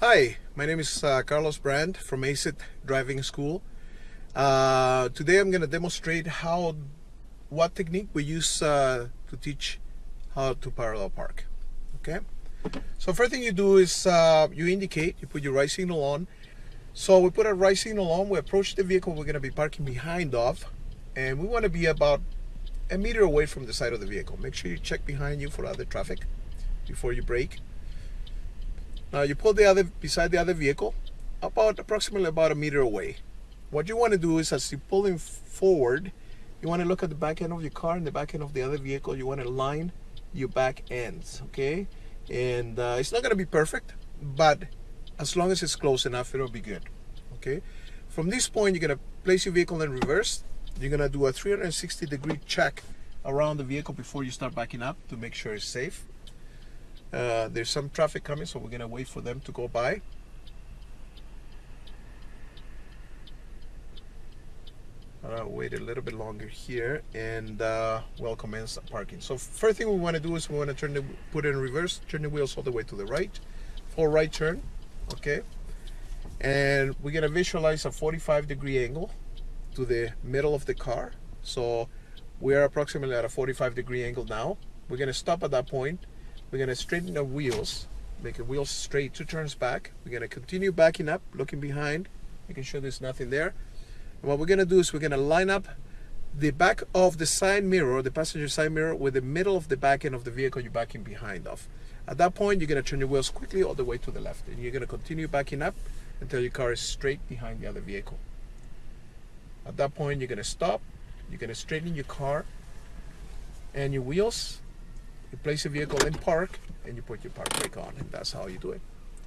Hi, my name is uh, Carlos Brand from ACIT Driving School. Uh, today I'm going to demonstrate how, what technique we use uh, to teach how to parallel park. Okay, so first thing you do is uh, you indicate, you put your right signal on. So we put our right signal on, we approach the vehicle we're going to be parking behind of, and we want to be about a meter away from the side of the vehicle. Make sure you check behind you for other traffic before you brake. Now you pull the other beside the other vehicle about approximately about a meter away. What you want to do is as you pull him forward, you want to look at the back end of your car and the back end of the other vehicle. You want to line your back ends, okay? And uh, it's not going to be perfect, but as long as it's close enough, it'll be good, okay? From this point, you're going to place your vehicle in reverse. You're going to do a 360 degree check around the vehicle before you start backing up to make sure it's safe. Uh, there's some traffic coming, so we're gonna wait for them to go by. Uh, wait a little bit longer here and uh, we'll commence parking. So first thing we want to do is we want to turn the put it in reverse, turn the wheels all the way to the right, full right turn, okay? And we're gonna visualize a 45 degree angle to the middle of the car. So we are approximately at a 45 degree angle now. We're gonna stop at that point we're going to straighten the wheels, make the wheels straight, two turns back. We're going to continue backing up, looking behind, making sure there's nothing there. And what we're going to do is we're going to line up the back of the side mirror, the passenger side mirror, with the middle of the back end of the vehicle you're backing behind of. At that point, you're going to turn your wheels quickly all the way to the left, and you're going to continue backing up until your car is straight behind the other vehicle. At that point, you're going to stop, you're going to straighten your car and your wheels you place your vehicle in park and you put your park brake on and that's how you do it.